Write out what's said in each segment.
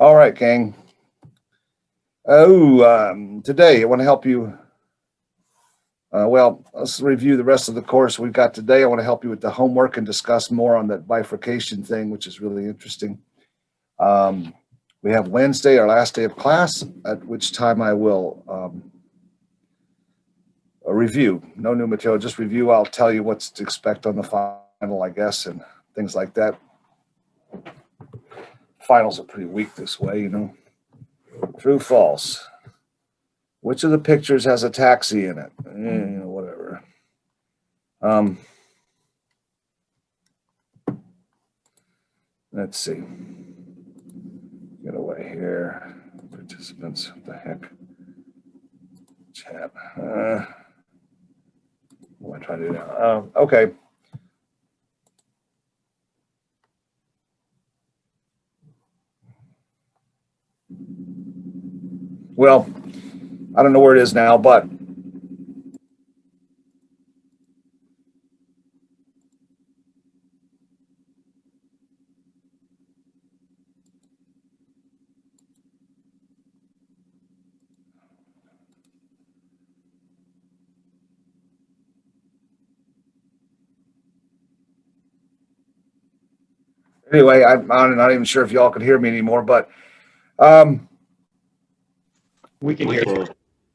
All right, gang. Oh, um, today I want to help you. Uh, well, let's review the rest of the course we've got today. I want to help you with the homework and discuss more on that bifurcation thing, which is really interesting. Um, we have Wednesday, our last day of class, at which time I will um, a review, no new material, just review. I'll tell you what's to expect on the final, I guess, and things like that. Finals are pretty weak this way, you know. True, false. Which of the pictures has a taxi in it? Eh, you know, whatever. Um, let's see. Get away here. Participants, what the heck? Chat. Uh, what am I trying to do now? Um, okay. Well, I don't know where it is now, but anyway, I'm, not even sure if y'all can hear me anymore, but um, We can hear you.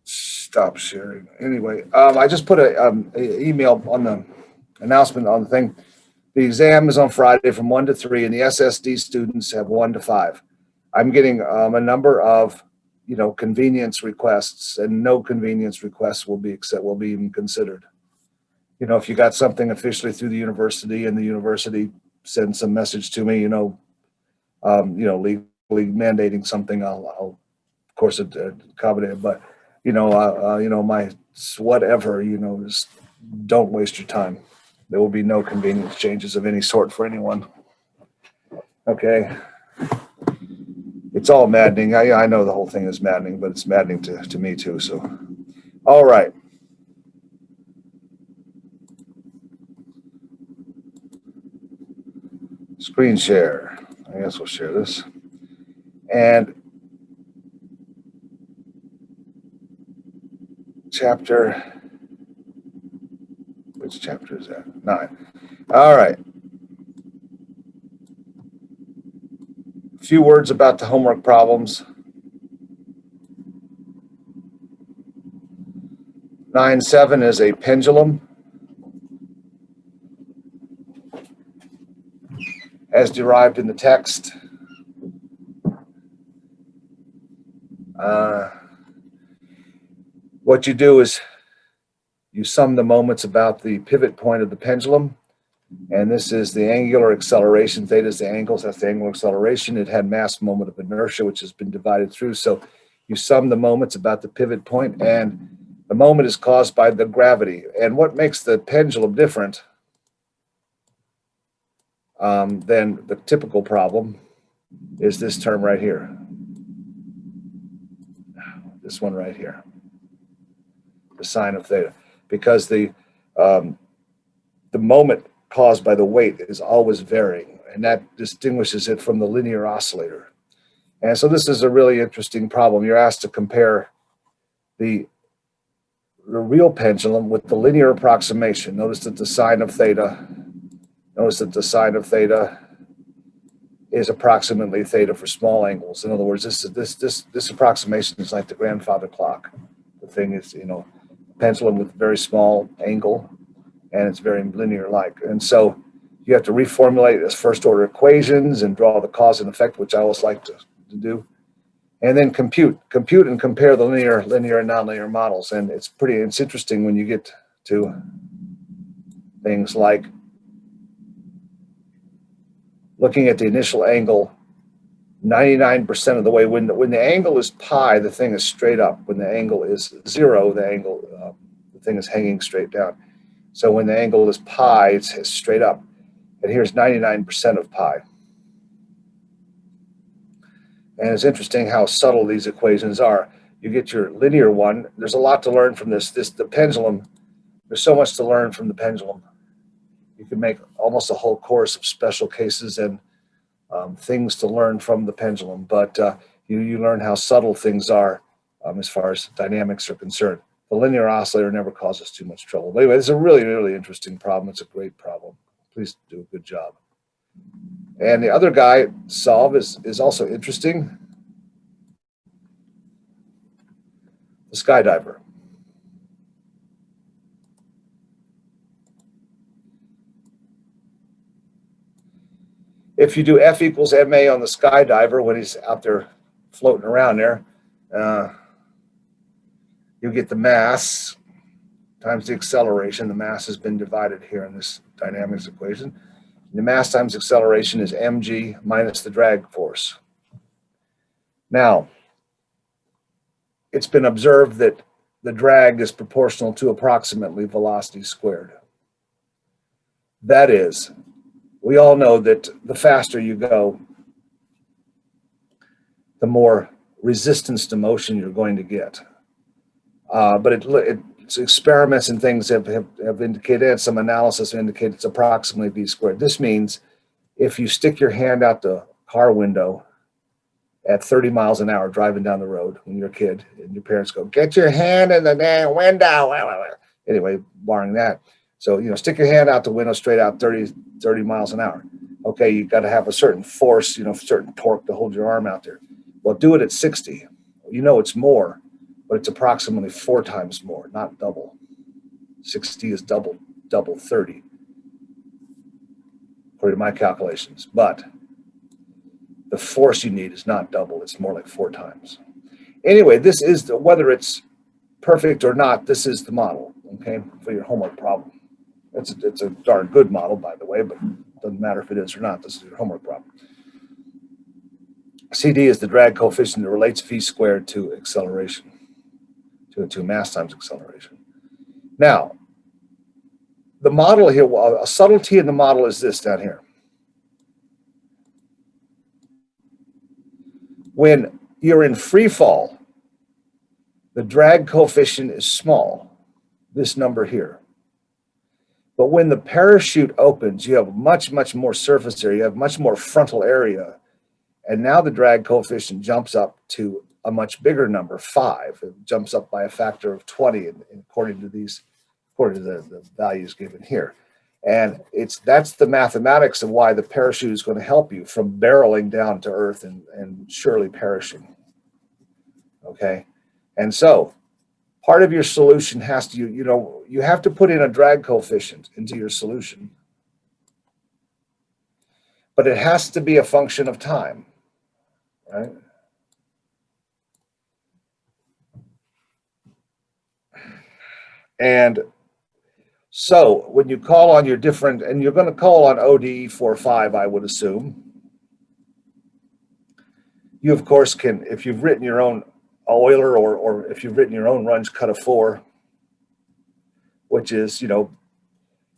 stop sharing. Anyway, um, I just put a, um, a email on the announcement on the thing. The exam is on Friday from one to three and the SSD students have one to five. I'm getting um, a number of, you know, convenience requests and no convenience requests will be except will be even considered. You know, if you got something officially through the university and the university sends some message to me, you know, um, you know, legally mandating something, I'll, I'll of course it, accommodate it, but you know, uh, uh, you know, my whatever, you know, just don't waste your time. There will be no convenience changes of any sort for anyone. Okay. It's all maddening. I, I know the whole thing is maddening, but it's maddening to, to me too. So, all right. Screen share. I guess we'll share this. And chapter, which chapter is that? Nine. All right. A few words about the homework problems. Nine seven is a pendulum. As derived in the text. Uh, what you do is you sum the moments about the pivot point of the pendulum. And this is the angular acceleration. Theta is the angles, that's the angular acceleration. It had mass moment of inertia, which has been divided through. So you sum the moments about the pivot point and the moment is caused by the gravity. And what makes the pendulum different um, than the typical problem is this term right here. This one right here the sine of theta, because the um, the moment caused by the weight is always varying, and that distinguishes it from the linear oscillator. And so this is a really interesting problem. You're asked to compare the, the real pendulum with the linear approximation. Notice that the sine of theta, notice that the sine of theta is approximately theta for small angles. In other words, this this this this approximation is like the grandfather clock. The thing is, you know, pendulum with very small angle and it's very linear like. And so you have to reformulate as first order equations and draw the cause and effect, which I always like to, to do. And then compute, compute and compare the linear, linear and nonlinear models. And it's pretty, it's interesting when you get to things like looking at the initial angle 99% of the way. When the, when the angle is pi, the thing is straight up. When the angle is zero, the angle, uh, the thing is hanging straight down. So when the angle is pi, it's, it's straight up. And here's 99% of pi. And it's interesting how subtle these equations are. You get your linear one. There's a lot to learn from this. This the pendulum. There's so much to learn from the pendulum. You can make almost a whole course of special cases and um, things to learn from the pendulum, but uh, you, you learn how subtle things are um, as far as dynamics are concerned. The linear oscillator never causes too much trouble. But anyway, it's a really, really interesting problem. It's a great problem. Please do a good job. And the other guy, solve, is, is also interesting. The skydiver. If you do F equals MA on the skydiver when he's out there floating around there, uh, you get the mass times the acceleration. The mass has been divided here in this dynamics equation. The mass times acceleration is mg minus the drag force. Now, it's been observed that the drag is proportional to approximately velocity squared. That is, we all know that the faster you go, the more resistance to motion you're going to get. Uh, but it, it's experiments and things have, have, have indicated, and some analysis indicated it's approximately v squared. This means if you stick your hand out the car window at 30 miles an hour driving down the road when you're a kid and your parents go, get your hand in the damn window. Anyway, barring that. So, you know, stick your hand out the window straight out 30, 30 miles an hour. Okay, you got to have a certain force, you know, certain torque to hold your arm out there. Well, do it at 60. You know it's more, but it's approximately four times more, not double. 60 is double, double 30, according to my calculations. But the force you need is not double, it's more like four times. Anyway, this is the, whether it's perfect or not, this is the model, okay, for your homework problem. It's a, it's a darn good model, by the way, but doesn't matter if it is or not. This is your homework problem. CD is the drag coefficient that relates v squared to acceleration, to, to mass times acceleration. Now, the model here, a subtlety in the model is this down here. When you're in free fall, the drag coefficient is small, this number here. But when the parachute opens, you have much, much more surface area, you have much more frontal area. And now the drag coefficient jumps up to a much bigger number, five. It jumps up by a factor of 20 according to these, according to the, the values given here. And it's that's the mathematics of why the parachute is going to help you from barreling down to earth and, and surely perishing. Okay. And so part of your solution has to, you, you know, you have to put in a drag coefficient into your solution. But it has to be a function of time, right? And so when you call on your different, and you're going to call on ODE 45, I would assume. You, of course, can, if you've written your own Euler or, or if you've written your own Runge-Kutta four, which is, you know,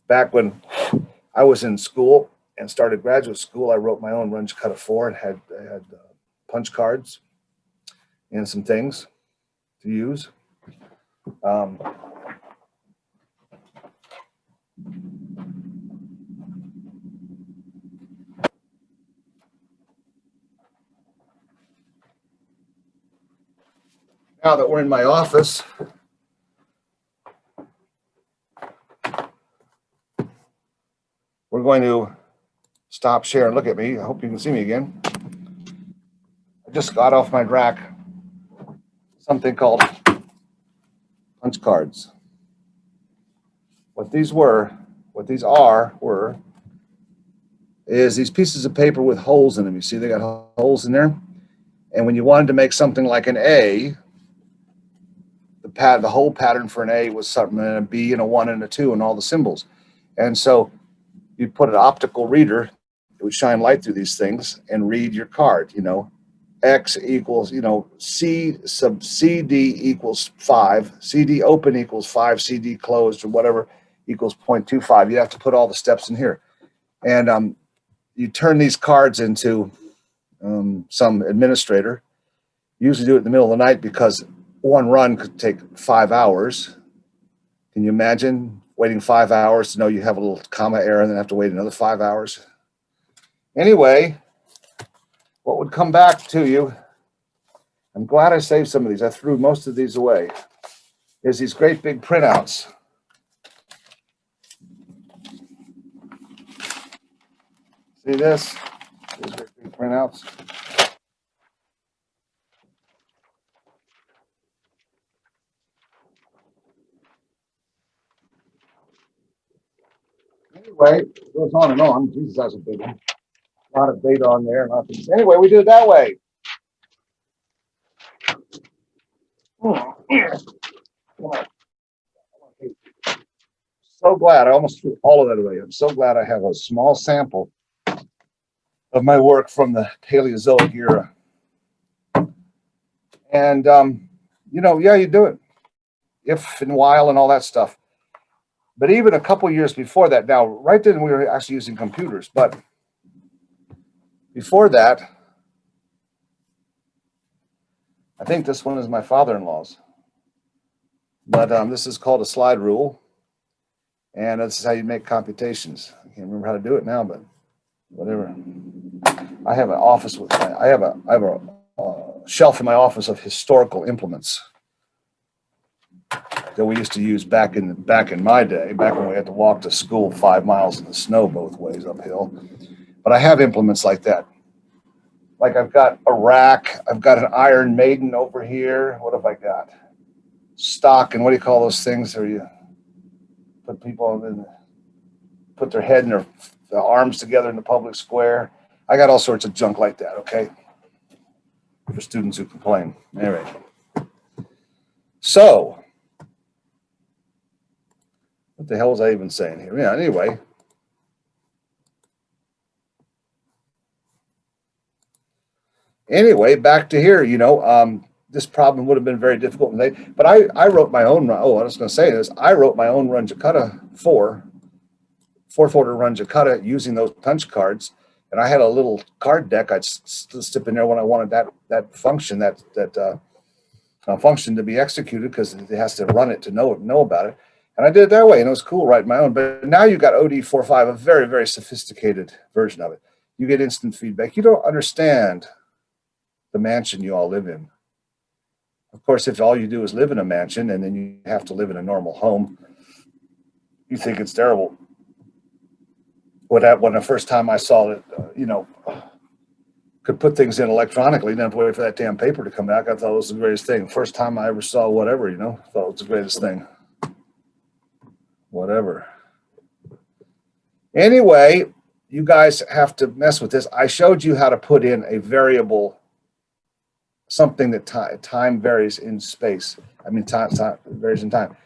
back when I was in school and started graduate school, I wrote my own Runge-Kutta four and had, had uh, punch cards and some things to use. Um, now that we're in my office, we're going to stop share and look at me. I hope you can see me again. I just got off my rack something called punch cards. What these were, what these are, were, is these pieces of paper with holes in them. You see they got holes in there? And when you wanted to make something like an A, the pad, the whole pattern for an A was something and a B and a one and a two and all the symbols. And so you put an optical reader, it would shine light through these things and read your card, you know, X equals, you know, C sub CD equals five, CD open equals five, CD closed or whatever equals 0.25. You have to put all the steps in here. And um, you turn these cards into um, some administrator. You Usually do it in the middle of the night because one run could take five hours. Can you imagine waiting five hours to know you have a little comma error and then have to wait another five hours? Anyway, what would come back to you, I'm glad I saved some of these. I threw most of these away, is these great big printouts. See this? These great big printouts. Anyway, it goes on and on. Jesus, that's a big one. A lot of data on there. Of- Anyway, we do it that way. So glad, I almost threw all of that away. I'm so glad I have a small sample of my work from the Paleozoic era. And, um, you know, yeah, you do it. If and while and all that stuff. But even a couple years before that, now, right then we were actually using computers, but before that, I think this one is my father-in-law's. But um, this is called a slide rule. And this is how you make computations. I can't remember how to do it now, but whatever. I have an office with, I have a, I have a uh, shelf in my office of historical implements that we used to use back in, back in my day, back when we had to walk to school five miles in the snow both ways uphill. But I have implements like that. Like I've got a rack, I've got an Iron Maiden over here. What have I got? Stock and what do you call those things where you put people in, put their head and their, their arms together in the public square. I got all sorts of junk like that, okay? For students who complain. Right. So, what the hell was I even saying here? Yeah, anyway. Anyway, back to here, you know, um, this problem would have been very difficult. They, but I, I wrote my own, oh, I was going to say this, I wrote my own Runge-Kutta 4, fourth order Runge-Kutta using those punch cards. And I had a little card deck I'd slip in there when I wanted that, that function, that, that uh, uh, function to be executed because it has to run it to know, know about it. And I did it that way and it was cool writing my own. But now you've got ODE45, a very, very sophisticated version of it. You get instant feedback. You don't understand the mansion you all live in. Of course, if all you do is live in a mansion and then you have to live in a normal home, you think it's terrible. When I, when the first time I saw it, uh, you know, could put things in electronically, didn't have to wait for that damn paper to come back. I thought it was the greatest thing. First time I ever saw whatever, you know, thought it was the greatest thing. Whatever. Anyway, you guys have to mess with this. I showed you how to put in a variable something that time, time varies in space. I mean, time, time varies in time.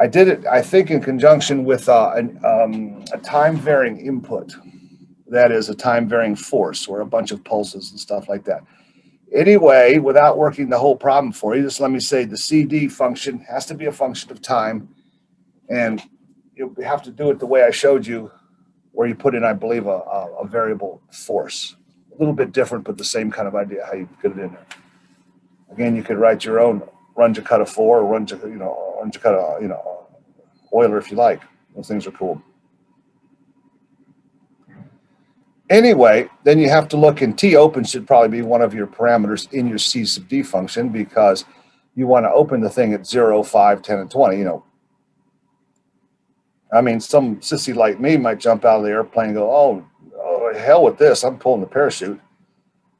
I did it, I think, in conjunction with uh, an, um, a time varying input. That is a time varying force or a bunch of pulses and stuff like that. Anyway, without working the whole problem for you, just let me say the CD function has to be a function of time. And you have to do it the way I showed you, where you put in, I believe, a, a, a variable force. A little bit different, but the same kind of idea how you put it in there. Again, you could write your own Runge-Kutta 4 or run, Jakarta, you know, Runge-Kutta, you know, Euler if you like. Those things are cool. Anyway, then you have to look in T open should probably be one of your parameters in your C sub D function because you want to open the thing at 0, 5, 10, and 20, you know. I mean, some sissy like me might jump out of the airplane and go, oh, oh hell with this, I'm pulling the parachute.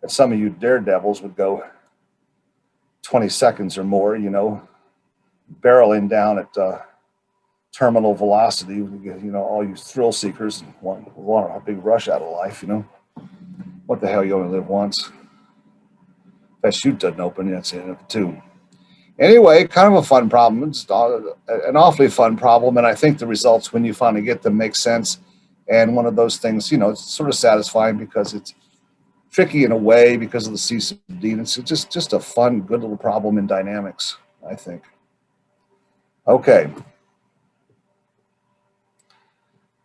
And some of you daredevils would go, 20 seconds or more, you know, barreling down at uh, terminal velocity. You know, all you thrill seekers want, want a big rush out of life, you know. What the hell, you only live once. That chute doesn't open, that's the end of it. Anyway, kind of a fun problem. It's an awfully fun problem. And I think the results, when you finally get them, make sense. And one of those things, you know, it's sort of satisfying because it's tricky in a way because of the C sub D. And it's just, just a fun, good little problem in dynamics, I think. Okay.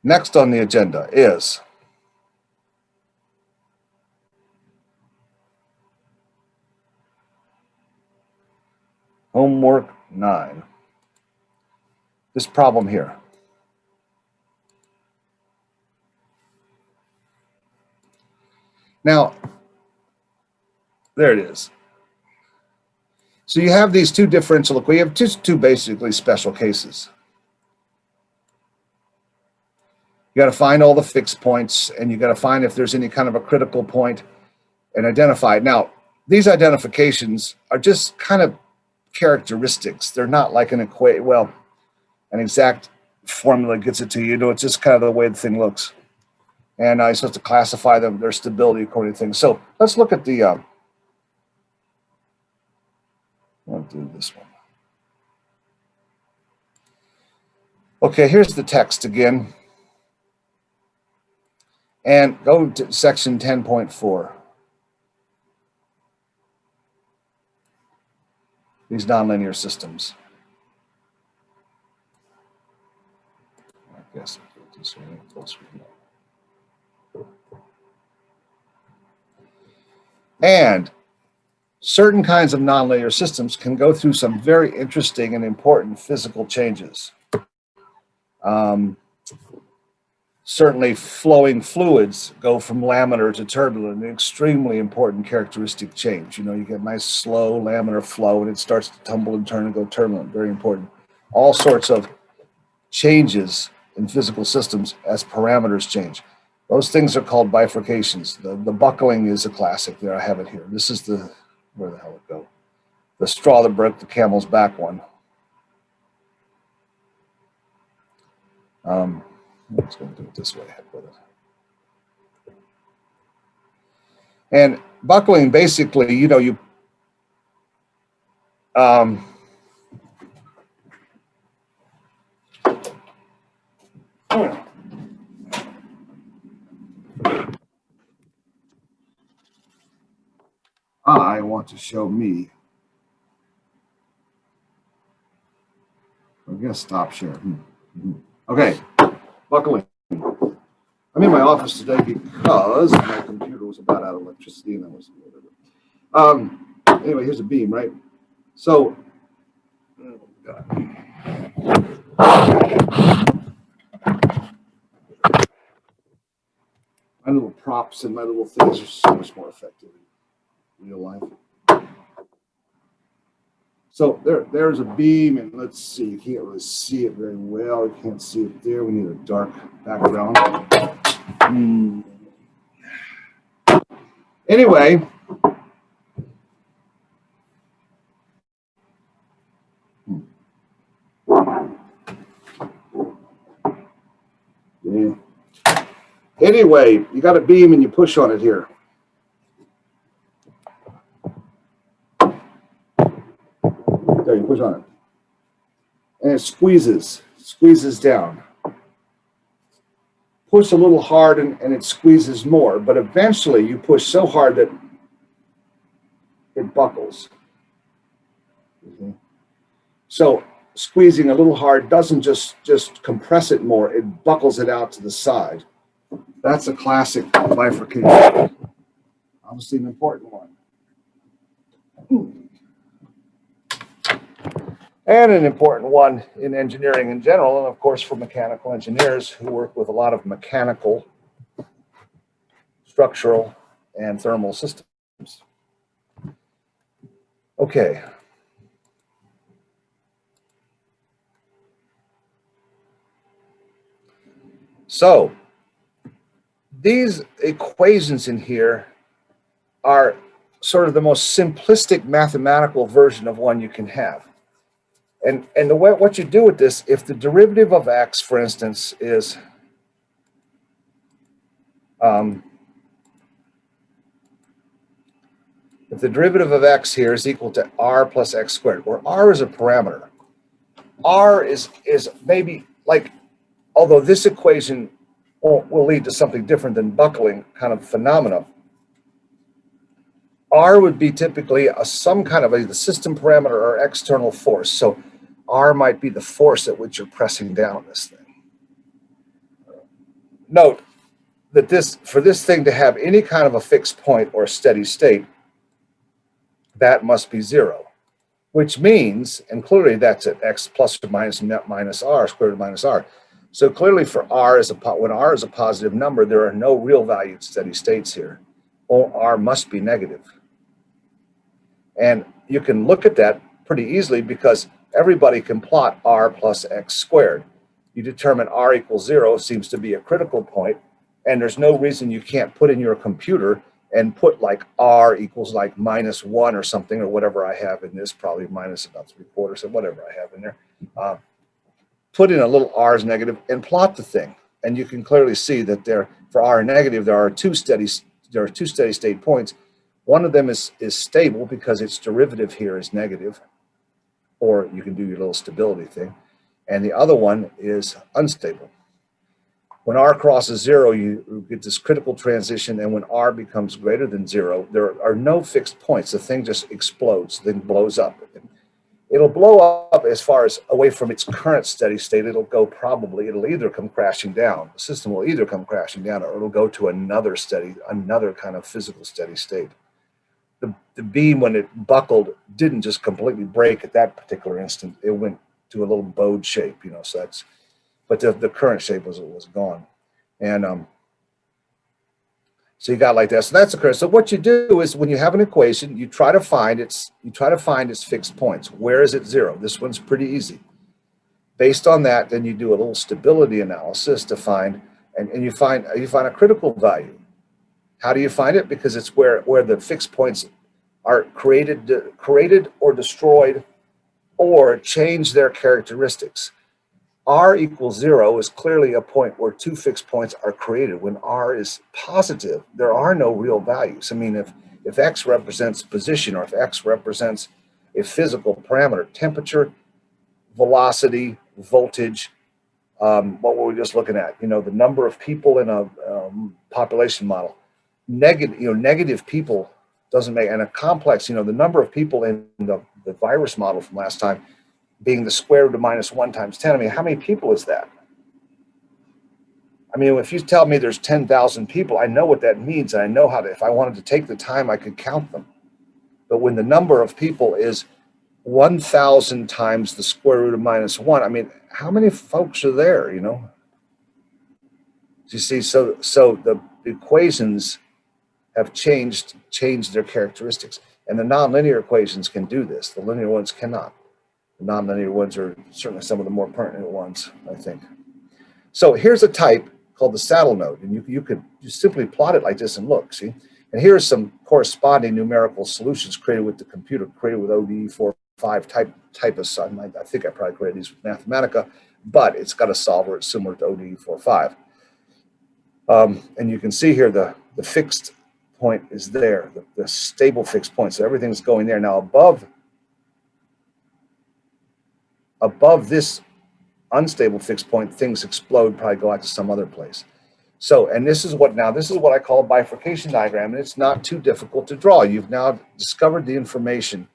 Next on the agenda is homework nine. This problem here. Now, There it is. So you have these two differential, equations, you have just two basically special cases. You got to find all the fixed points and you got to find if there's any kind of a critical point and identify it. Now, these identifications are just kind of characteristics. They're not like an equate, well, an exact formula gets it to you. You know, it's just kind of the way the thing looks. And I'm supposed to classify them, their stability according to things. So let's look at the, um, I'll do this one. Okay, here's the text again. And go to section 10.4. These nonlinear systems. I guess I'll go this way, closer. And certain kinds of nonlinear systems can go through some very interesting and important physical changes. Um, certainly flowing fluids go from laminar to turbulent, an extremely important characteristic change. You know, you get nice slow laminar flow and it starts to tumble and turn and go turbulent, very important. All sorts of changes in physical systems as parameters change. Those things are called bifurcations. The, the buckling is a classic there, I have it here. This is the, where the hell it go? The straw that broke the camel's back one. Um, let's to do it this way. And buckling, basically, you know, you, um, I want to show me. I guess stop share. Hmm. Hmm. Okay, buckling. I'm in my office today because my computer was about out of electricity and I was. Um, anyway, here's a beam, right? So, oh God. my little props and my little things are so much more effective in real life. So there, there's a beam, and let's see, you can't really see it very well. You can't see it there. We need a dark background. Hmm. Anyway, yeah. Anyway, you got a beam and you push on it here. Push on. And it squeezes, squeezes down. Push a little hard and, and it squeezes more, but eventually you push so hard that it buckles. Mhm. So squeezing a little hard doesn't just, just compress it more, it buckles it out to the side. That's a classic bifurcation. Obviously an important one. And an important one in engineering in general, and of course for mechanical engineers who work with a lot of mechanical, structural, and thermal systems. Okay. So these equations in here are sort of the most simplistic mathematical version of one you can have. And, and the way, what you do with this, if the derivative of x, for instance, is um, if the derivative of x here is equal to r plus x squared, where r is a parameter, r is, is maybe like, although this equation will, will lead to something different than buckling kind of phenomena. R would be typically a, some kind of a the system parameter or external force. So R might be the force at which you're pressing down this thing. Note that this for this thing to have any kind of a fixed point or steady state, that must be zero, which means, and clearly that's at x plus or minus net minus r, square root minus r. So clearly for R is a, when R is a positive number, there are no real valued steady states here. Or R must be negative. And you can look at that pretty easily because everybody can plot r plus x squared. You determine r equals zero seems to be a critical point, and there's no reason you can't put in your computer and put like r equals like minus one or something or whatever I have in this, probably minus about three quarters or whatever I have in there. Uh, put in a little r's negative and plot the thing. And you can clearly see that there, for r negative, there are two steady, there are two steady state points. One of them is, is stable because its derivative here is negative, or you can do your little stability thing. And the other one is unstable. When r crosses zero, you get this critical transition, and when r becomes greater than zero, there are no fixed points. The thing just explodes, then blows up. It'll blow up as far as away from its current steady state. It'll go probably, it'll either come crashing down. The system will either come crashing down or it'll go to another steady, another kind of physical steady state. The, the beam, when it buckled, didn't just completely break at that particular instant. It went to a little bowed shape, you know, so that's, but the, the current shape was, was gone. And um, so you got like that. So that's the curve. So what you do is when you have an equation, you try to find its, you try to find its fixed points. Where is it zero? This one's pretty easy. Based on that, then you do a little stability analysis to find, and, and you find you find a critical value. How do you find it? Because it's where where the fixed points are created, created or destroyed, or change their characteristics r equals zero is clearly a point where two fixed points are created. When r is positive, there are no real values. I mean, if, if x represents position or if x represents a physical parameter, temperature, velocity, voltage, um, what were we just looking at? You know, the number of people in a um, population model. Negative, you know, negative people doesn't make, and a complex, you know, the number of people in the, the virus model from last time being the square root of minus one times 10. I mean, how many people is that? I mean, if you tell me there's 10,000 people, I know what that means. And I know how to, if I wanted to take the time, I could count them. But when the number of people is 1,000 times the square root of minus one, I mean, how many folks are there, you know? You see, so, so the equations have changed, changed their characteristics. And the nonlinear equations can do this. The linear ones cannot. The nonlinear ones are certainly some of the more pertinent ones, I think. So here's a type called the saddle node, and you, you could just simply plot it like this and look, see? And here's some corresponding numerical solutions created with the computer, created with ODE 4.5 type, type of sun. I, think I probably created these with Mathematica, but it's got a solver, similar to ODE 4.5. Um, and you can see here the, the fixed point is there, the, the stable fixed point. So everything's going there. Now above above this unstable fixed point, things explode, probably go out to some other place. So, and this is what now, this is what I call a bifurcation diagram, and it's not too difficult to draw. You've now discovered the information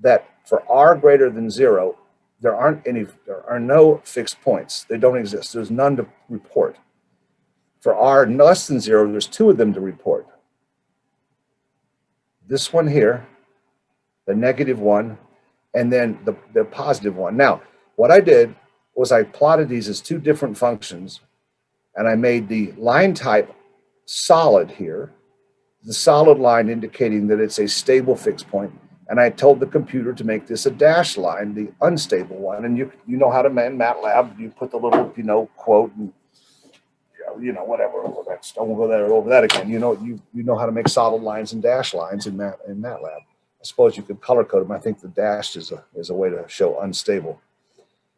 that for r greater than zero, there aren't any, there are no fixed points. They don't exist. There's none to report. For r less than zero, there's two of them to report. This one here, the negative one, and then the, the positive one. Now, what I did was I plotted these as two different functions and I made the line type solid here, the solid line indicating that it's a stable fixed point. And I told the computer to make this a dashed line, the unstable one. And you you know how to man MATLAB, you put the little, you know, quote and you know, whatever. That's don't go there over that again. You know, you you know how to make solid lines and dash lines in that in MATLAB. I suppose you could color code them. I think the dashed is a is a way to show unstable.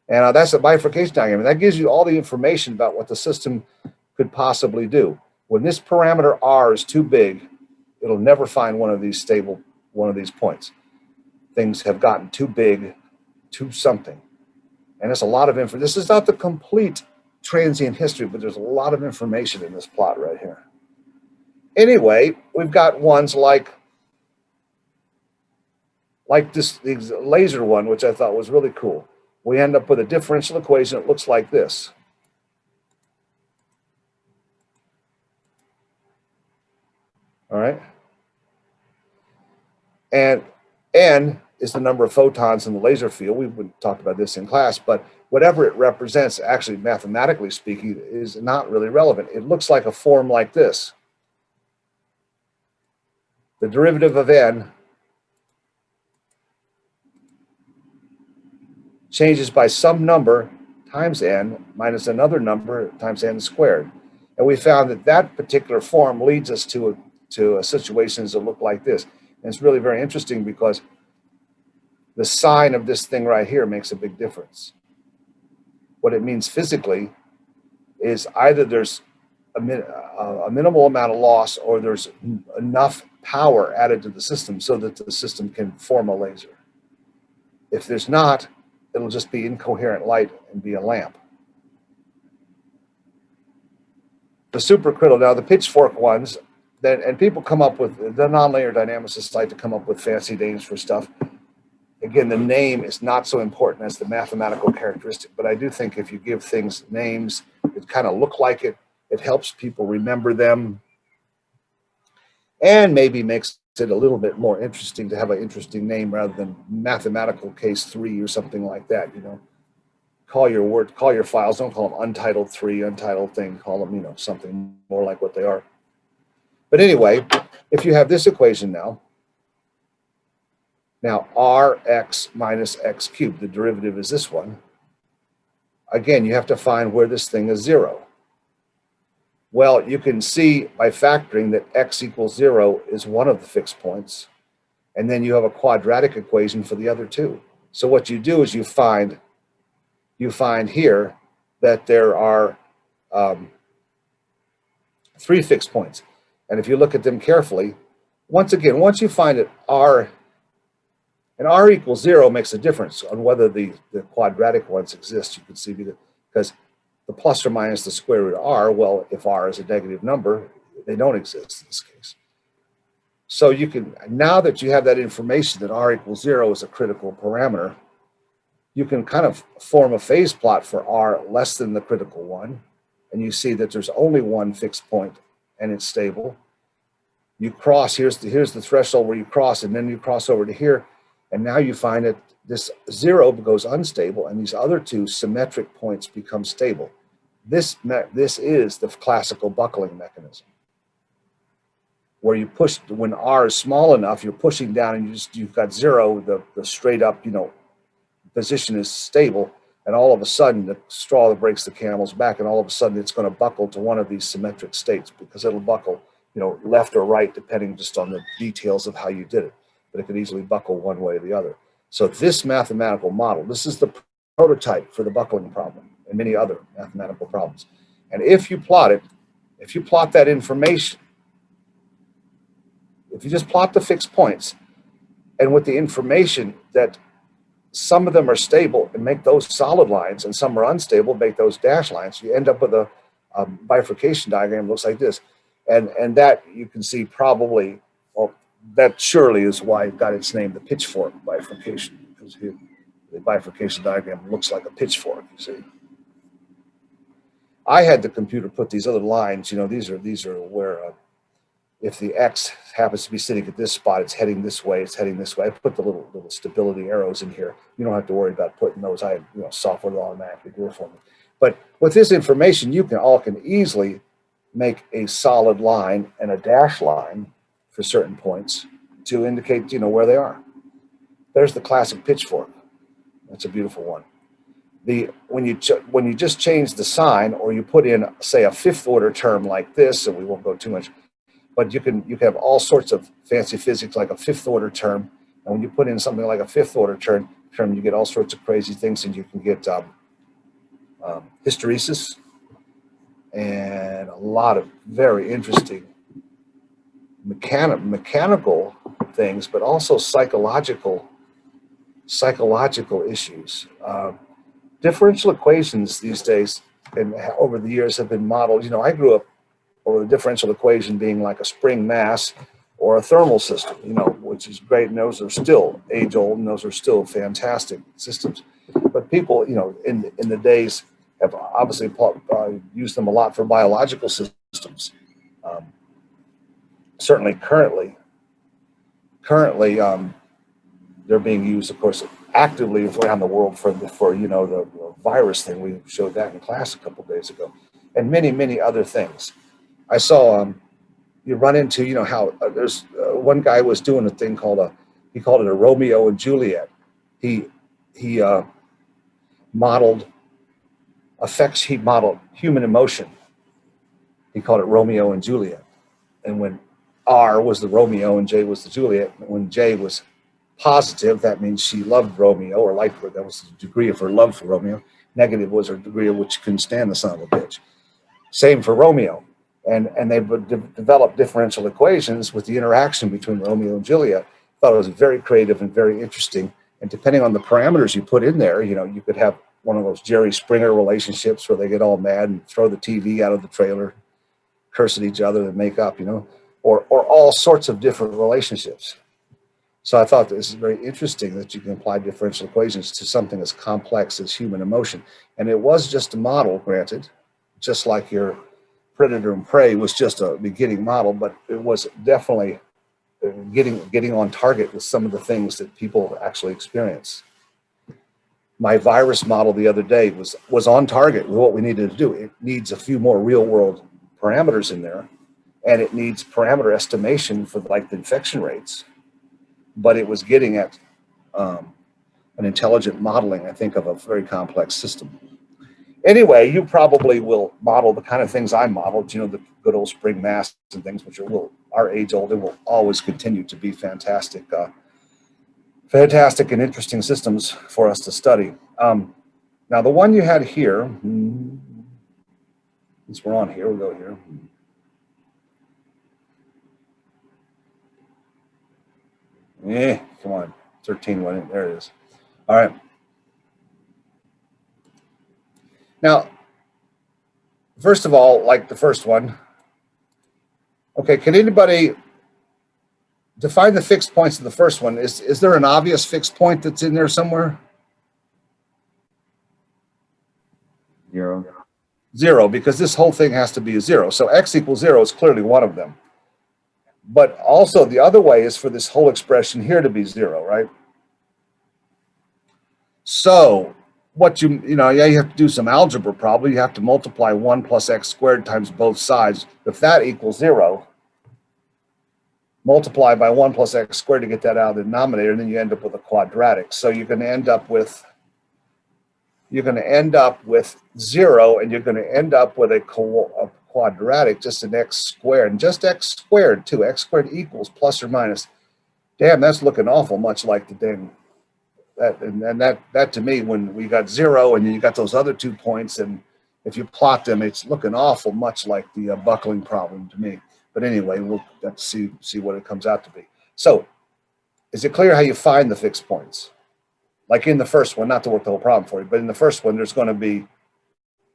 And uh, that's a bifurcation diagram. And that gives you all the information about what the system could possibly do. When this parameter R is too big, it'll never find one of these stable, one of these points. Things have gotten too big, too something. And it's a lot of info. This is not the complete transient history, but there's a lot of information in this plot right here. Anyway, we've got ones like like this laser one, which I thought was really cool. We end up with a differential equation that looks like this. All right. And N is the number of photons in the laser field. We would talk about this in class, but whatever it represents, actually mathematically speaking, is not really relevant. It looks like a form like this. The derivative of N changes by some number times n minus another number times n squared. And we found that that particular form leads us to, a, to a situations that look like this. And it's really very interesting because the sign of this thing right here makes a big difference. What it means physically is either there's a, min, uh, a minimal amount of loss or there's enough power added to the system so that the system can form a laser. If there's not, it'll just be incoherent light and be a lamp. The supercritical, now the pitchfork ones, and people come up with, the nonlinear dynamicists like to come up with fancy names for stuff. Again, the name is not so important as the mathematical characteristic, but I do think if you give things names that kind of look like it, it helps people remember them and maybe makes it a little bit more interesting to have an interesting name rather than mathematical case three or something like that, you know. Call your word, call your files, don't call them untitled three, untitled thing, call them, you know, something more like what they are. But anyway, if you have this equation now, now rx minus x cubed, the derivative is this one. Again, you have to find where this thing is zero. Well, you can see by factoring that x equals zero is one of the fixed points. And then you have a quadratic equation for the other two. So what you do is you find, you find here that there are um, three fixed points. And if you look at them carefully, once again, once you find that r, and r equals zero makes a difference on whether the, the quadratic ones exist, you can see, because the plus or minus the square root of r, well, if r is a negative number, they don't exist in this case. So you can, now that you have that information that r equals zero is a critical parameter, you can kind of form a phase plot for r less than the critical one. And you see that there's only one fixed point and it's stable. You cross, here's the, here's the threshold where you cross and then you cross over to here. And now you find that this zero goes unstable and these other two symmetric points become stable. This, this is the classical buckling mechanism where you push, when R is small enough, you're pushing down and you just, you've got zero, the, the straight up, you know, position is stable. And all of a sudden the straw that breaks the camel's back and all of a sudden it's going to buckle to one of these symmetric states because it'll buckle, you know, left or right, depending just on the details of how you did it. But it could easily buckle one way or the other. So this mathematical model, this is the prototype for the buckling problem and many other mathematical problems. And if you plot it, if you plot that information, if you just plot the fixed points, and with the information that some of them are stable and make those solid lines, and some are unstable, make those dash lines, you end up with a, a bifurcation diagram looks like this. And, and that you can see probably, well, that surely is why it got its name, the pitchfork bifurcation, because the bifurcation diagram looks like a pitchfork, you see. I had the computer put these other lines, you know, these are these are where uh, if the X happens to be sitting at this spot, it's heading this way, it's heading this way. I put the little little stability arrows in here. You don't have to worry about putting those. I you know software that automatically do it for me. But with this information, you can all can easily make a solid line and a dash line for certain points to indicate you know where they are. There's the classic pitchfork. That's a beautiful one the when you when you just change the sign or you put in say a fifth order term like this and we won't go too much but you can you can have all sorts of fancy physics like a fifth order term and when you put in something like a fifth order term term you get all sorts of crazy things and you can get um, um, hysteresis and a lot of very interesting mechanic mechanical things but also psychological psychological issues um, differential equations these days and over the years have been modeled. You know, I grew up over the differential equation being like a spring mass or a thermal system, you know, which is great. And those are still age old and those are still fantastic systems. But people, you know, in, in the days have obviously uh, used them a lot for biological systems. Um, certainly currently, currently um, they're being used, of course, actively around the world for the, for you know the, virus thing. We showed that in class a couple days ago, and many many other things. I saw um, you run into you know how uh, there's uh, one guy was doing a thing called a he called it a Romeo and Juliet. He he uh, modeled effects, he modeled human emotion. He called it Romeo and Juliet. And when R was the Romeo and J was the Juliet, when J was positive, that means she loved Romeo or liked her. That was the degree of her love for Romeo. Negative was her degree of which she couldn't stand the son of a bitch. Same for Romeo. And, and they de develop differential equations with the interaction between Romeo and Juliet. Thought it was very creative and very interesting. And depending on the parameters you put in there, you know, you could have one of those Jerry Springer relationships where they get all mad and throw the TV out of the trailer, curse at each other and make up, you know, or, or all sorts of different relationships. So I thought this is very interesting that you can apply differential equations to something as complex as human emotion. And it was just a model, granted, just like your predator and prey was just a beginning model, but it was definitely uh, getting, getting on target with some of the things that people actually experience. My virus model the other day was, was on target with what we needed to do. It needs a few more real world parameters in there and it needs parameter estimation for like the infection rates but it was getting at um, an intelligent modeling, I think, of a very complex system. Anyway, you probably will model the kind of things I modeled, you know, the good old spring masks and things, which are will are age old and will always continue to be fantastic, uh, fantastic and interesting systems for us to study. Um, now, the one you had here, hmm, since we're on here, we'll go here. Eh, come on, 13 went in, there it is. All right. Now, first of all, like the first one, okay, can anybody define the fixed points of the first one? Is, is there an obvious fixed point that's in there somewhere? Zero. Zero, because this whole thing has to be a zero. So x equals zero is clearly one of them. But also the other way is for this whole expression here to be zero, right? So what you, you know, yeah, you have to do some algebra probably. You have to multiply one plus x squared times both sides. If that equals zero, multiply by one plus x squared to get that out of the denominator, and then you end up with a quadratic. So you're going to end up with you're going to end up with zero, and you're going to end up with a, a quadratic, just an x squared, and just x squared too. x squared equals plus or minus. Damn, that's looking awful much like the dang. That and, and that that to me, when we got zero and you got those other two points, and if you plot them, it's looking awful much like the uh, buckling problem to me. But anyway, we'll see see what it comes out to be. So, is it clear how you find the fixed points? Like in the first one, not to work the whole problem for you, but in the first one, there's going to be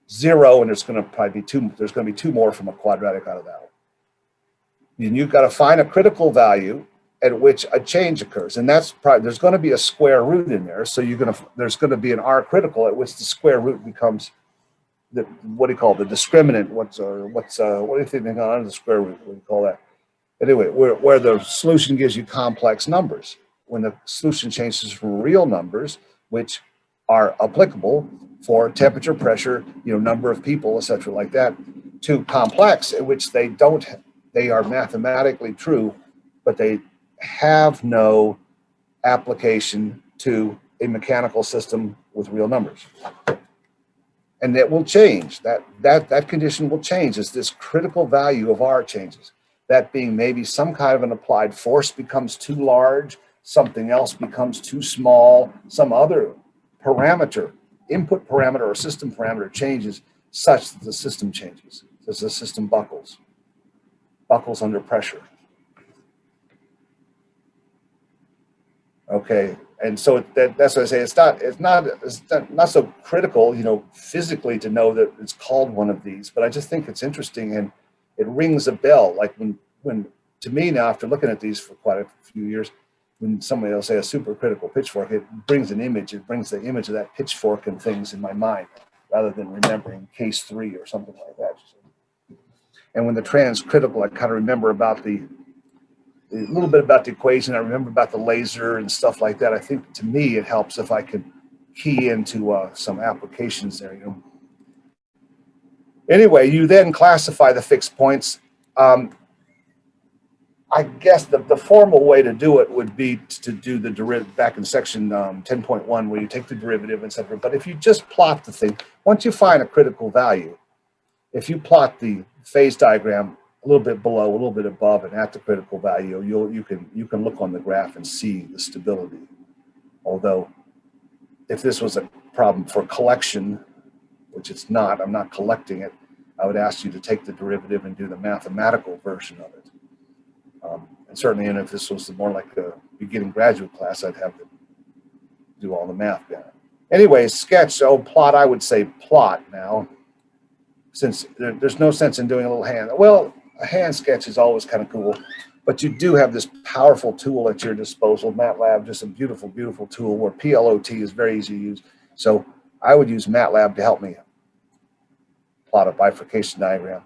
zero, and there's going to probably be two, there's going to be two more from a quadratic out of that one. And you've got to find a critical value at which a change occurs. And that's probably, there's going to be a square root in there. So you're going to, there's going to be an R critical at which the square root becomes the, what do you call it, the discriminant? What's, uh, what's, uh, what do you think under the square root? What do you call that? Anyway, where, where the solution gives you complex numbers. When the solution changes from real numbers, which are applicable for temperature, pressure, you know, number of people, etc., like that, to complex, in which they don't, they are mathematically true, but they have no application to a mechanical system with real numbers. And that will change. That that that condition will change as this critical value of R changes. That being maybe some kind of an applied force becomes too large, something else becomes too small, some other parameter, input parameter or system parameter changes such that the system changes, as the system buckles, buckles under pressure. Okay, and so that, that's what I say. It's not it's not it's not, so critical, you know, physically to know that it's called one of these, but I just think it's interesting and it rings a bell. Like when when to me now, after looking at these for quite a few years, when somebody will say a supercritical pitchfork, it brings an image, it brings the image of that pitchfork and things in my mind, rather than remembering case three or something like that. And when the transcritical, I kind of remember about the, a little bit about the equation, I remember about the laser and stuff like that. I think to me, it helps if I can key into uh, some applications there, you know. Anyway, you then classify the fixed points. Um, I guess the, the formal way to do it would be to do the derivative back in section um, 10.1 where you take the derivative, et cetera. But if you just plot the thing, once you find a critical value, if you plot the phase diagram a little bit below, a little bit above and at the critical value, you'll, you can, you can look on the graph and see the stability. Although if this was a problem for collection, which it's not, I'm not collecting it, I would ask you to take the derivative and do the mathematical version of it. Um, and certainly, and if this was more like a beginning graduate class, I'd have to do all the math down. Anyway, sketch, oh, plot, I would say plot now, since there, there's no sense in doing a little hand. Well, a hand sketch is always kind of cool, but you do have this powerful tool at your disposal. MATLAB, just a beautiful, beautiful tool where PLOT is very easy to use. So I would use MATLAB to help me plot a bifurcation diagram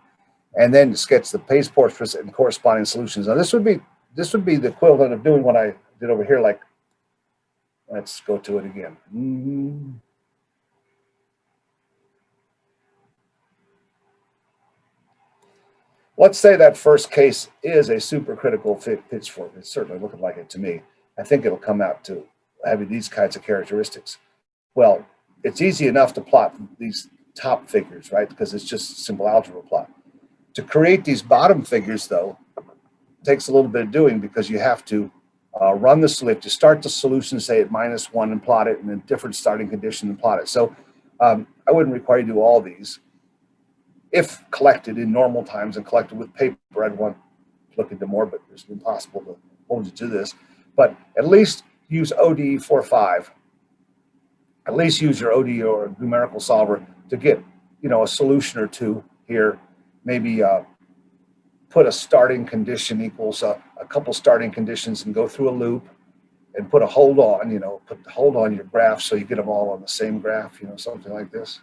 and then sketch the phase portraits and corresponding solutions. Now this would be this would be the equivalent of doing what I did over here. Like, let's go to it again. Mhm. Let's say that first case is a supercritical fit pitchfork. It's certainly looking like it to me. I think it'll come out to having these kinds of characteristics. Well, it's easy enough to plot these top figures, right? Because it's just simple algebra plot. To create these bottom figures, though, takes a little bit of doing because you have to uh, run the solution. to start the solution, say at minus one, and plot it in a different starting condition and plot it. So um, I wouldn't require you to do all these. If collected in normal times and collected with paper, I'd want to look into more, but it's impossible to hold you to this. But at least use ODE45. At least use your ODE or numerical solver to get, you know, a solution or two here. Maybe uh, put a starting condition equals a, a couple starting conditions and go through a loop and put a hold on, you know, put the hold on your graph so you get them all on the same graph, you know, something like this.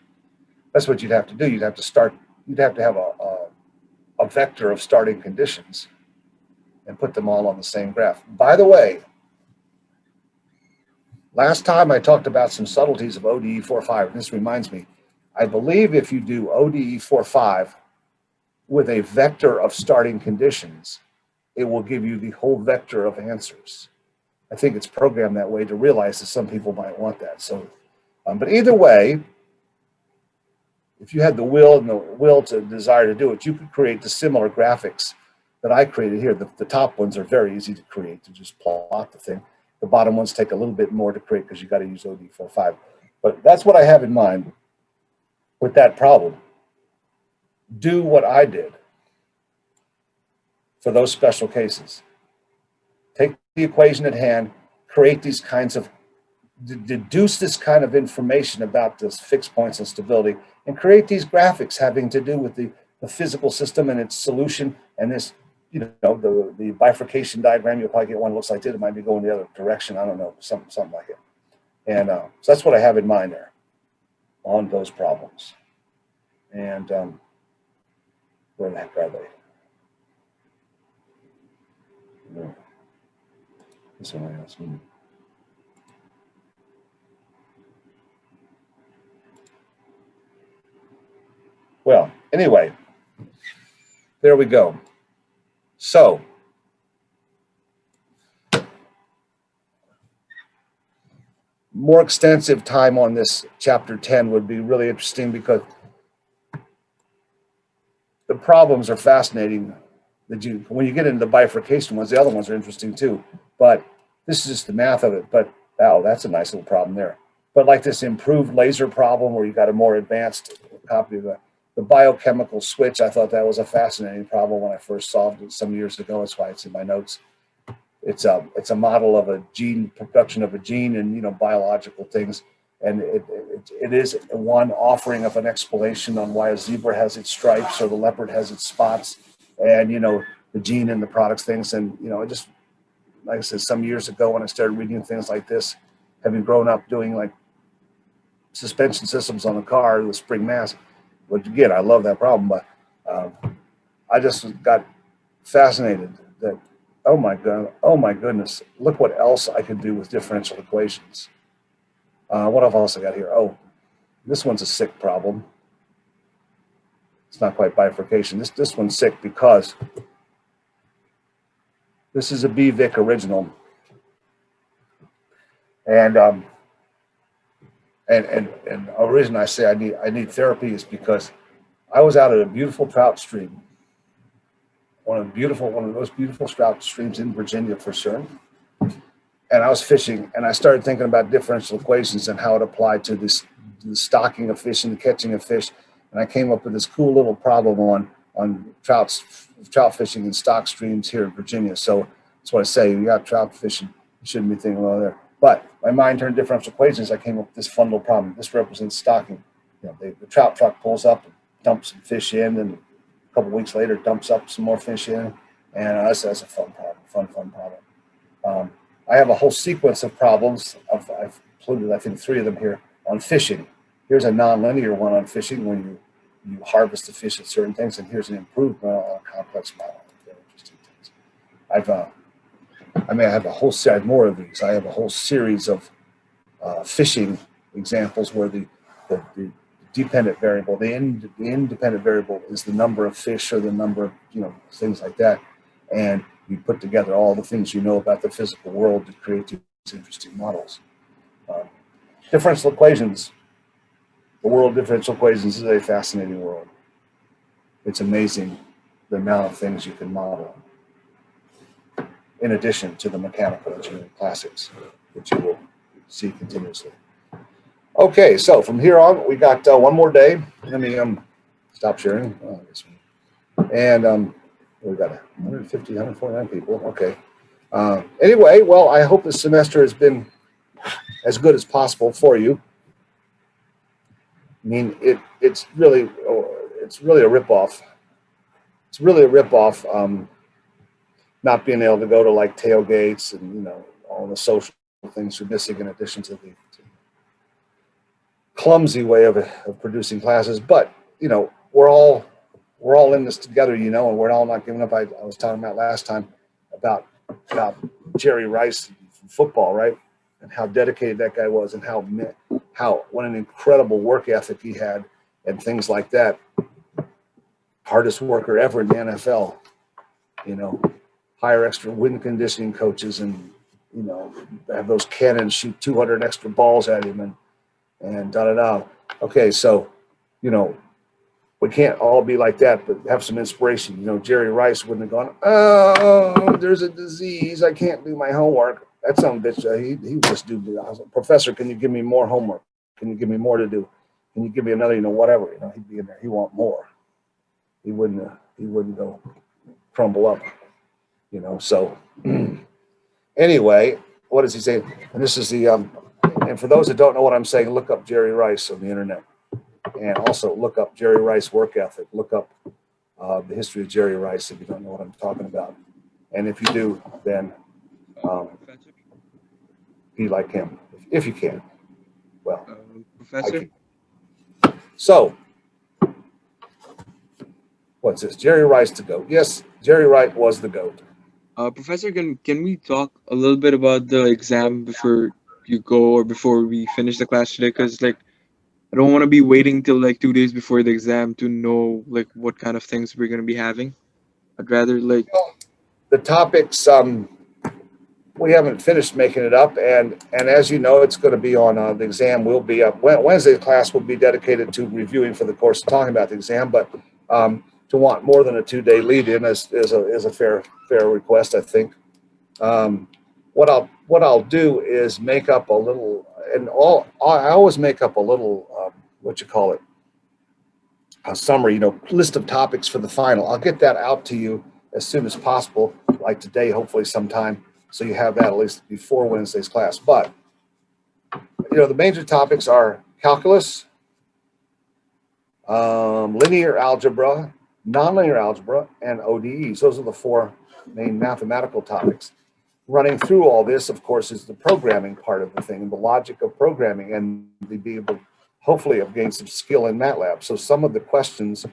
That's what you'd have to do. You'd have to start, you'd have to have a, a, a vector of starting conditions and put them all on the same graph. By the way, last time I talked about some subtleties of ODE45, and this reminds me, I believe if you do ODE45 with a vector of starting conditions, it will give you the whole vector of answers. I think it's programmed that way to realize that some people might want that. So, um, but either way, if you had the will and the will to desire to do it, you could create the similar graphics that I created here. The, the top ones are very easy to create to just plot the thing. The bottom ones take a little bit more to create because you got to use ODE45. But that's what I have in mind with that problem. Do what I did for those special cases. Take the equation at hand, create these kinds of, deduce this kind of information about this fixed points and stability, and create these graphics having to do with the, the physical system and its solution and this, you know, the, the bifurcation diagram, you'll probably get one looks like this, it might be going the other direction, I don't know, something, something like it. And uh, so that's what I have in mind there on those problems. And um, heck are they? No. This one I. Well, anyway, there we go. So, more extensive time on this chapter 10 would be really interesting because the problems are fascinating that you when you get into the bifurcation ones the other ones are interesting too. But this is just the math of it. But oh that's a nice little problem there. But like this improved laser problem where you got a more advanced copy of the, the biochemical switch i thought that was a fascinating problem when i first solved it some years ago. That's why it's in my notes. It's a it's a model of a gene production of a gene and you know biological things and it, it, it is one offering of an explanation on why a zebra has its stripes or the leopard has its spots and you know the gene and the products things. And you know it just like i said some years ago when i started reading things like this having grown up doing like suspension systems on a car with spring mass but again i love that problem but um, i just got fascinated that oh my god oh my goodness look what else i could do with differential equations uh, what else I got here? Oh, this one's a sick problem. It's not quite bifurcation. This, this one's sick because This is a BVic original. And, um, and, and, and the reason I say I need, I need therapy is because I was out at a beautiful trout stream. One of the beautiful, one of the most beautiful trout streams in Virginia for sure. And I was fishing and I started thinking about differential equations and how it applied to this, the stocking of fish and the catching of fish. And I came up with this cool little problem on, on trouts, trout fishing in stock streams here in Virginia. So that's what I say, you got trout fishing, you shouldn't be thinking about there. But my mind turned differential equations. I came up with this fun little problem. This represents stocking. You know, they, the trout truck pulls up, and dumps some fish in, and a couple weeks later dumps up some more fish in. And I said, that's a fun problem, fun, fun problem. Um, I have a whole sequence of problems. Of, I've included, I think, three of them here on fishing. Here's a nonlinear one on fishing when you, you harvest the fish at certain things, and here's an improvement on a complex model. Very interesting things. I've, uh, I mean, I have a whole set more of these. I have a whole series of uh, fishing examples where the, the, the dependent variable, the, ind, the independent variable is the number of fish or the number of, you know, things like that. And you put together all the things you know about the physical world to create these interesting models. Um, differential equations. The world of differential equations is a fascinating world. It's amazing the amount of things you can model in addition to the mechanical engineering classics, which you will see continuously. Okay, so from here on, we got uh, one more day. Let me um, stop sharing. Oh, and um, we've got 150, 149 people. Okay. Uh, anyway, well, I hope this semester has been as good as possible for you. I mean, it it's really it's really a ripoff. It's really a ripoff. Um, not being able to go to like tailgates and you know all the social things you're missing in addition to the to clumsy way of, of producing classes. But you know we're all we're all in this together, you know, and we're all not giving up. I, I was talking about last time about about Jerry Rice from football, right? And how dedicated that guy was, and how how what an incredible work ethic he had, and things like that. Hardest worker ever in the NFL, you know. Hire extra wind conditioning coaches, and you know have those cannons shoot 200 extra balls at him, and and da da da. Okay, so you know we can't all be like that, but have some inspiration. You know, Jerry Rice wouldn't have gone, oh, there's a disease. I can't do my homework. That some bitch, uh, he, he just do, I was like, Professor, can you give me more homework? Can you give me more to do? Can you give me another, you know, whatever, you know, he'd be in there. He want more. He wouldn't, uh, he wouldn't go crumble up, you know, so anyway, what does he say? And this is the, um, and for those that don't know what I'm saying, look up Jerry Rice on the internet and also look up Jerry Rice work ethic. Look up uh, the history of Jerry Rice if you don't know what I'm talking about. And if you do, then um, be like him, if you can. Well, uh, Professor, can. So, what's this? Jerry Rice to goat. Yes, Jerry Rice was the goat. uh, Professor, can can we talk a little bit about the exam before you go or before we finish the class today? Because like, I don't want to be waiting till like two days before the exam to know like what kind of things we're gonna be having. I'd rather like, The topics, um, we haven't finished making it up, and and as you know, it's going to be on uh, the exam. Will be up Wed- Wednesday's class will be dedicated to reviewing for the course, talking about the exam. But um, to want more than a two-day lead-in is is a is a fair fair request, I think. Um, what I'll what I'll do is make up a little, and all I always make up a little what you call it, a summary, you know, list of topics for the final. I'll get that out to you as soon as possible, like today, hopefully sometime, so you have that at least before Wednesday's class. But you know, the major topics are calculus, um, linear algebra, nonlinear algebra, and ODEs. Those are the four main mathematical topics. Running through all this, of course, is the programming part of the thing, the logic of programming, and to be able, hopefully, have gained some skill in MATLAB. So some of the questions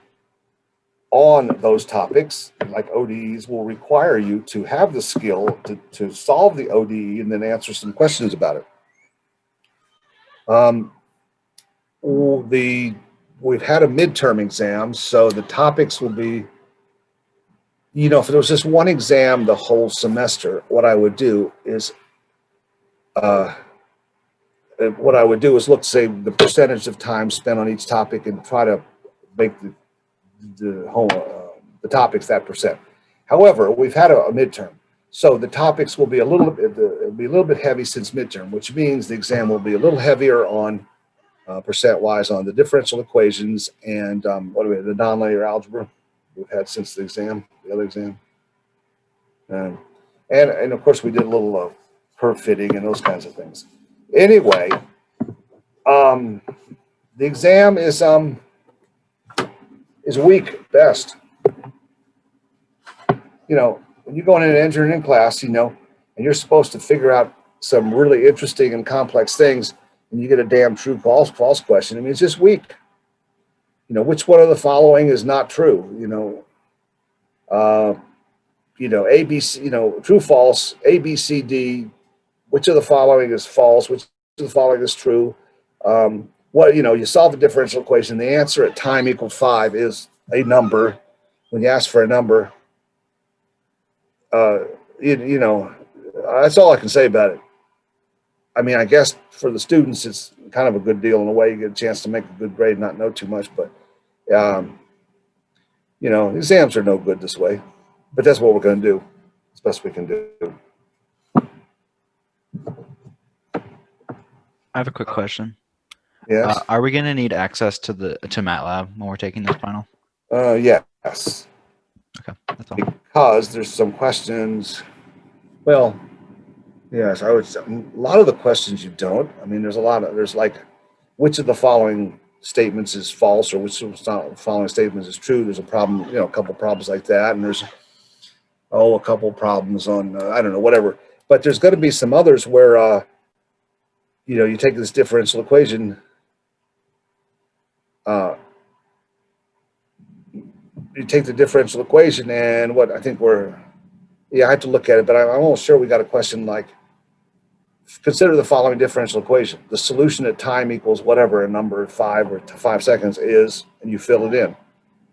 on those topics, like ODEs, will require you to have the skill to, to solve the ODE and then answer some questions about it. Um, the we've had a midterm exam, so the topics will be you know, if there was just one exam the whole semester, what I would do is, uh, what I would do is look, say, the percentage of time spent on each topic and try to make the, the whole, uh, the topics that percent. However, we've had a, a midterm, so the topics will be a little bit, it'll be a little bit heavy since midterm, which means the exam will be a little heavier on uh, percent wise on the differential equations and um, what do we, the nonlinear algebra we've had since the exam, the other exam. And, and of course we did a little uh, curve fitting and those kinds of things. Anyway, um, the exam is, um, is weak best. You know, when you go in an engineering class, you know, and you're supposed to figure out some really interesting and complex things, and you get a damn true false false question. I mean, it's just weak. You know, which one of the following is not true? You know, uh, you know, A, B, C, you know, true, false, A, B, C, D. Which of the following is false? Which of the following is true? Um, what you know, you solve the differential equation. The answer at time equal five is a number. When you ask for a number, uh, you, you know, that's all I can say about it. I mean, I guess for the students, it's kind of a good deal in a way. You get a chance to make a good grade, not know too much, but, um, you know, exams are no good this way, but that's what we're going to do. As best we can do. I have a quick question. Yes. Uh, are we going to need access to the to MATLAB when we're taking this final? Uh, yes, Okay, that's all. because there's some questions. Well, yes, I would. say A lot of the questions you don't. I mean, there's a lot of there's like, which of the following statements is false or which of the following statements is true? There's a problem. You know, a couple problems like that, and there's oh, a couple problems on uh, I don't know whatever. But there's going to be some others where uh, you know you take this differential equation. Uh, you take the differential equation and what I think we're, yeah, I have to look at it, but I'm almost sure we got a question like, consider the following differential equation. The solution at time equals whatever a number five or five seconds is, and you fill it in.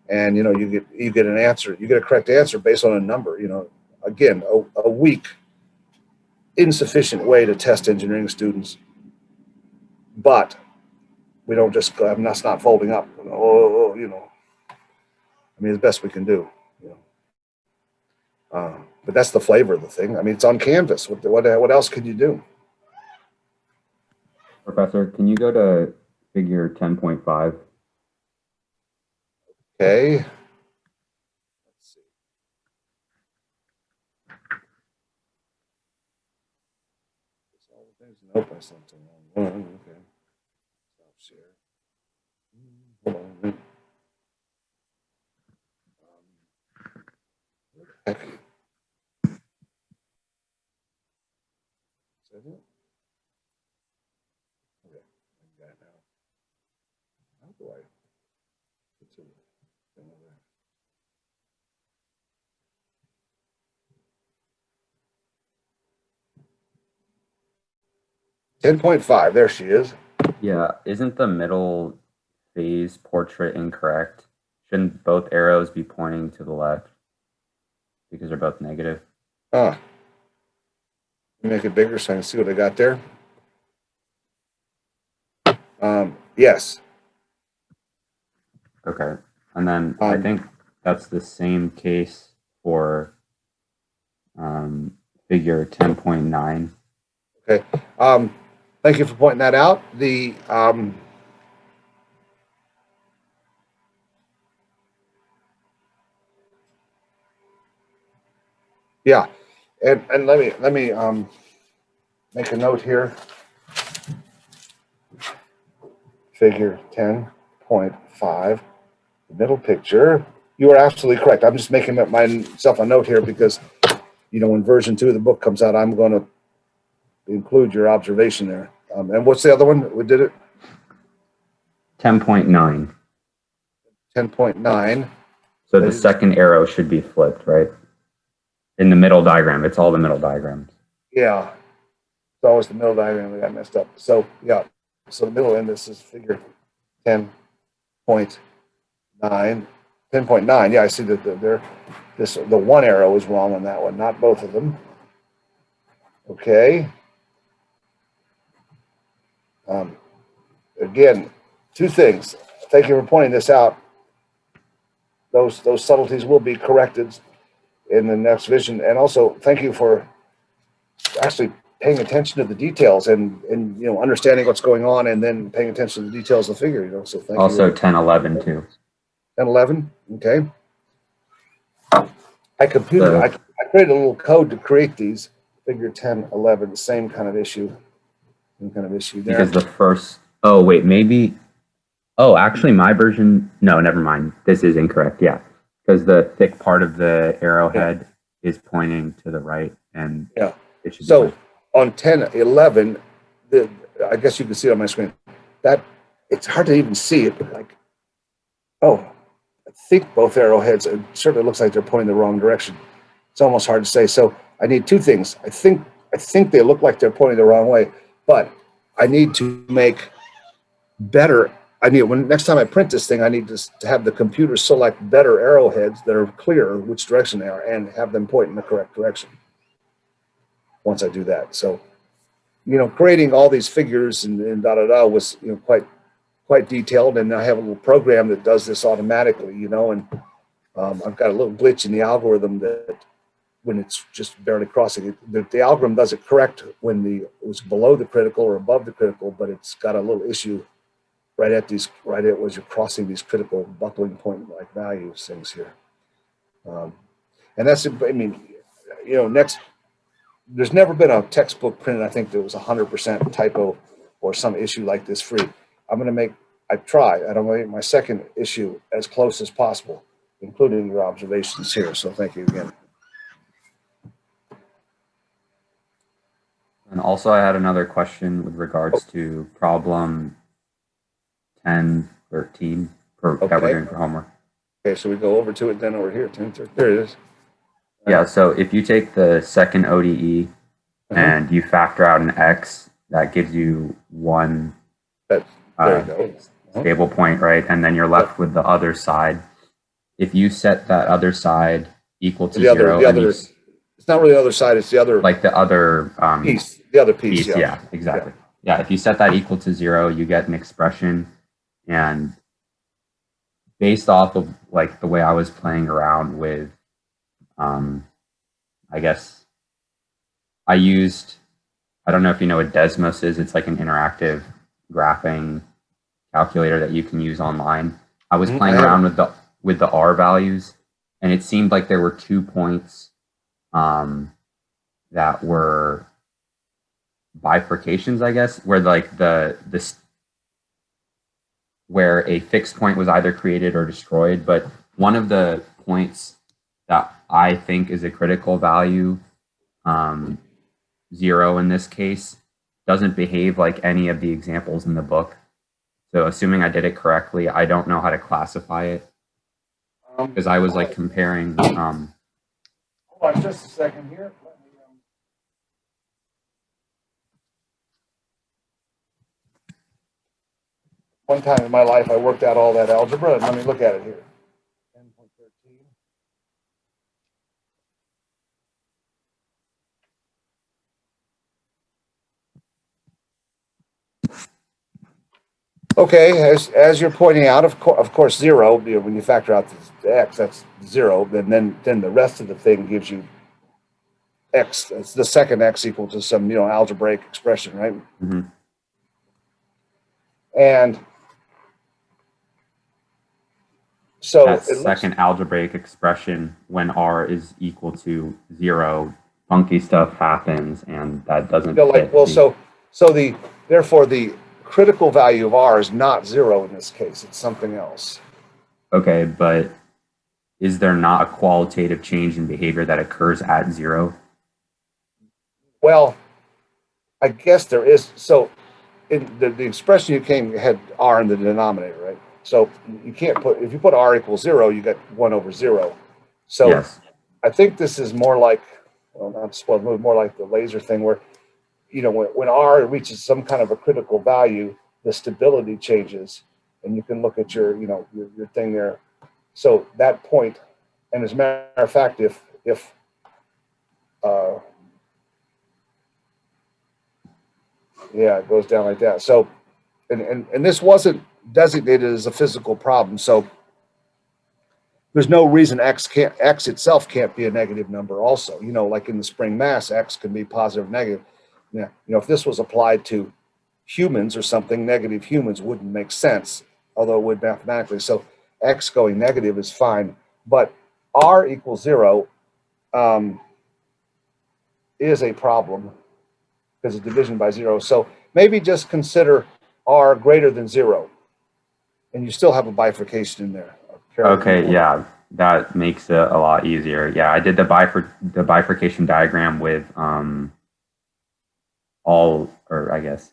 And you know, you get, you get an answer, you get a correct answer based on a number, you know, again, a, a weak, insufficient way to test engineering students. But we don't just, go, I'm that's not folding up, oh, oh, you know, I mean, the best we can do. You know. Uh, but that's the flavor of the thing. I mean, it's on canvas. What, what, what else could you do? Professor, can you go to figure 10.5? Okay. Nope, I sent Is that it? Okay, I got it now. How do I? get to the thing over there? Ten point five, there she is. Yeah, isn't the middle phase portrait incorrect? Shouldn't both arrows be pointing to the left? Because they're both negative. Huh. Let me Make it bigger so I can see what I got there. Um, yes, Okay, and then I Um, think that's the same case for um, figure 10.9. um, thank you for pointing that out. The, um, yeah, and, and let me, let me, um, make a note here. Figure ten point five, the middle picture. You are absolutely correct. I'm just making myself a note here because, you know, when version two of the book comes out, I'm gonna include your observation there. Um, and what's the other one? We did it 10.9. ten point nine. So the second arrow should be flipped, right? In the middle diagram. It's all the middle diagrams. Yeah. It's always the middle diagram that got messed up. So, yeah. So the middle end, this is figure ten point nine. ten point nine, yeah, I see that the- they're, this, the one arrow is wrong on that one, not both of them. Okay. Um, Again, two things. Thank you for pointing this out. Those, those subtleties will be corrected in the next vision. And also, thank you for actually paying attention to the details and, and, you know, understanding what's going on and then paying attention to the details of the figure, you know, so thank you. Also 10, 11 too. 10, 11, okay. I computed, So- I, I created a little code to create these, figure 10, 11, same kind of issue. Same kind of issue there. Because the first, oh wait, maybe, oh, actually my version, no, never mind. This is incorrect, yeah. Because the thick part of the arrowhead is pointing to the right and Yeah. it should So on 10, 11, the, I guess you can see it on my screen, that, it's hard to even see it, but like, oh, I think both arrowheads, it certainly looks like they're pointing the wrong direction. It's almost hard to say. So I need two things. I think, I think they look like they're pointing the wrong way, but I need to make better, I need, when, next time I print this thing, I need to, to have the computer select better arrowheads that are clear which direction they are and have them point in the correct direction once I do that. So, you know, creating all these figures and, and da da da was you know quite quite detailed, and I have a little program that does this automatically. You know, and um, I've got a little glitch in the algorithm that when it's just barely crossing it, the, the algorithm does it correct when the it was below the critical or above the critical, but it's got a little issue right at these right at as you're crossing these critical buckling point like values things here. Um, and that's I mean, you know, next there's never been a textbook printed, I think that was hundred percent typo or some issue like this free. I'm gonna make, I try, and I'm gonna make my second issue as close as possible, including your observations here, so thank you again. And also I had another question with regards Oh. to problem 10, 13 for, that Okay. we're doing for homework. Okay, so we go over to it then over here, 10, 13, there it is. Yeah, so if you take the second ODE Uh-huh. and you factor out an X, that gives you one That- There uh, you go. Uh-huh. stable point, right? And then you're left with the other side. If you set that other side equal to The other- zero, the and you other s- It's not really the other side, it's the other like the other um, piece, the other piece, piece, yeah. yeah. exactly. Yeah. if you set that equal to zero, you get an expression, and based off of like the way I was playing around with, um, I guess I used. I don't know if you know what Desmos is. It's like an interactive graphing calculator that you can use online. I was Mhm, playing around with the with the R values, and it seemed like there were two points um, that were bifurcations, I guess, where like the this where a fixed point was either created or destroyed. But one of the points that I think is a critical value, um, zero in this case, doesn't behave like any of the examples in the book. So assuming I did it correctly, I don't know how to classify it Um, because I was like comparing. Um, Hold on just a second here. Let me, um, One time in my life, I worked out all that algebra, and let me look at it here. 10.13. Okay, as, as you're pointing out, of course, of course, zero, you know, when you factor out the x, that's zero, then, then, then the rest of the thing gives you x, it's the second x equal to some, you know, algebraic expression, right? Mhm. And so that it looks, second algebraic expression when r is equal to zero, funky stuff happens, and that doesn't. like, fit well, the- so, so the, therefore, the critical value of r is not zero in this case, it's something else. Okay, but is there not a qualitative change in behavior that occurs at zero? Well, I guess there is, so in the, the expression you came had r in the denominator, right? So you can't put, if you put r equals zero, you get one over zero. So yes. I think this is more like, well, not spoiled, move more like the laser thing where, you know, when, when R reaches some kind of a critical value, the stability changes. And you can look at your, you know, your, your thing there. So that point, and as a matter of fact, if, if, uh, yeah, it goes down like that. So, and, and, and this wasn't designated as a physical problem, so there's no reason X can't, X itself can't be a negative number also, you know, like in the spring mass, X can be positive, negative. Yeah, you know, if this was applied to humans or something, negative humans wouldn't make sense, although it would mathematically. So X going negative is fine, but R equals zero um, is a problem because of division by zero. So maybe just consider R greater than zero. And you still have a bifurcation in there. Okay, yeah, that makes it a lot easier. Yeah, I did the bifur the bifurcation diagram with um all, or I guess,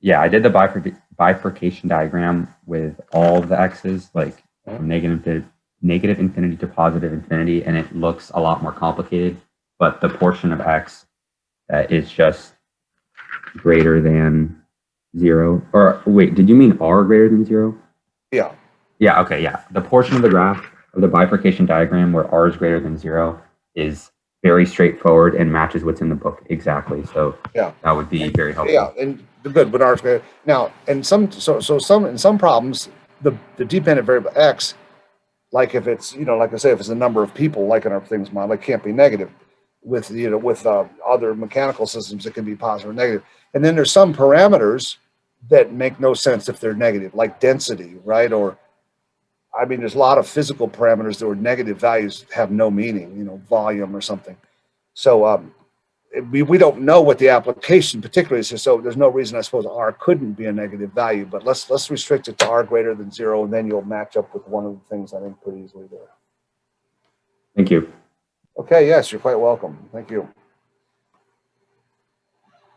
yeah, I did the bifurc bifurcation diagram with all the x's, like from negative to negative infinity to positive infinity, and it looks a lot more complicated. But the portion of x that is just greater than zero, or wait, did you mean r greater than zero? Yeah, Yeah, okay, yeah. The portion of the graph of the bifurcation diagram where r is greater than zero is very straightforward and matches what's in the book exactly. So Yeah. that would be very helpful. yeah, and the good, but R squared. Now, and some, so, so some, in some problems, the, the dependent variable X, like if it's, you know, like I say, if it's a number of people, like in our things model, it can't be negative. With, you know, with uh, other mechanical systems, it can be positive or negative. And then there's some parameters that make no sense if they're negative, like density, right? Or, I mean, there's a lot of physical parameters that were negative values have no meaning, you know, volume or something. So um, we, we don't know what the application particularly is, so there's no reason I suppose R couldn't be a negative value, but let's, let's restrict it to R greater than zero, and then you'll match up with one of the things I think pretty easily there. Thank you. Okay, yes, you're quite welcome. Thank you.